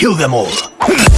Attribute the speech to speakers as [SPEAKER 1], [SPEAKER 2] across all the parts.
[SPEAKER 1] kill them all.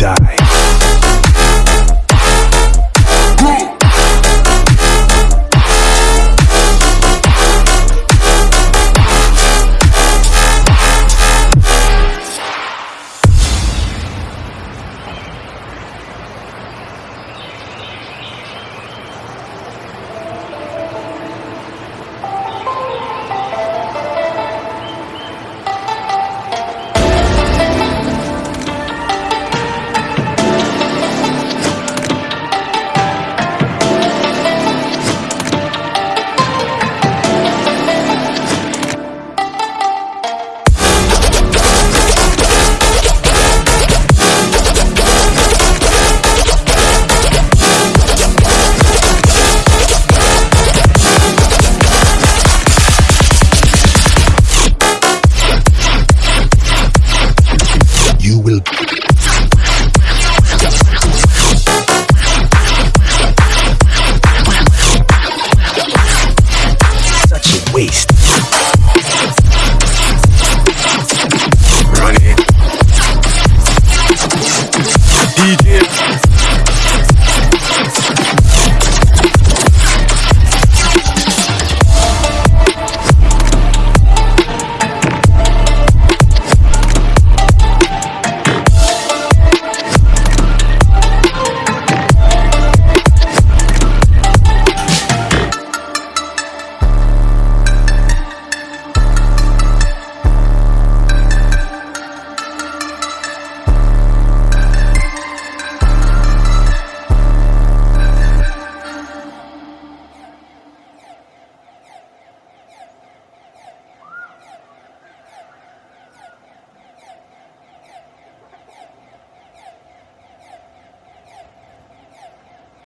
[SPEAKER 1] die. DJ.